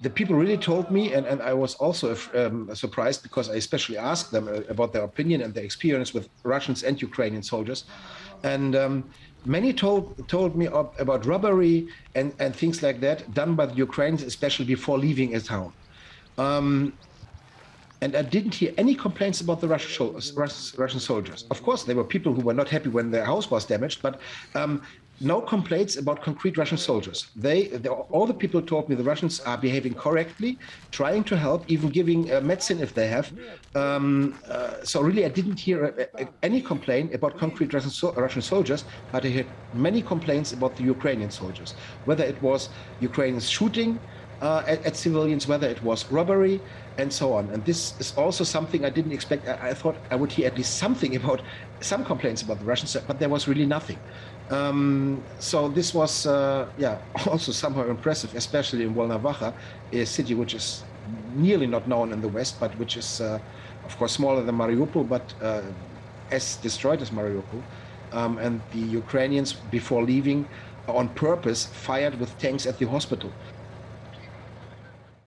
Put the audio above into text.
the people really told me, and, and I was also um, surprised because I especially asked them uh, about their opinion and their experience with Russians and Ukrainian soldiers. And um, many told told me about robbery and, and things like that done by the Ukrainians, especially before leaving a town. Um, and I didn't hear any complaints about the Russian, Russian soldiers. Of course, there were people who were not happy when their house was damaged, but um, no complaints about concrete Russian soldiers. They, they, all the people told me the Russians are behaving correctly, trying to help, even giving uh, medicine if they have. Um, uh, so really, I didn't hear uh, uh any complaint about concrete Russian, so Russian, soldiers, but I heard many complaints about the Ukrainian soldiers, whether it was Ukrainians shooting uh, at, at, civilians, whether it was robbery, and so on. And this is also something I didn't expect. I, I thought I would hear at least something about some complaints about the Russians, but there was really nothing. Um, so this was, uh, yeah, also somehow impressive, especially in Volnovakha, a city which is nearly not known in the West, but which is, uh, of course, smaller than Mariupol, but uh, as destroyed as Mariupol. Um, and the Ukrainians, before leaving, on purpose, fired with tanks at the hospital.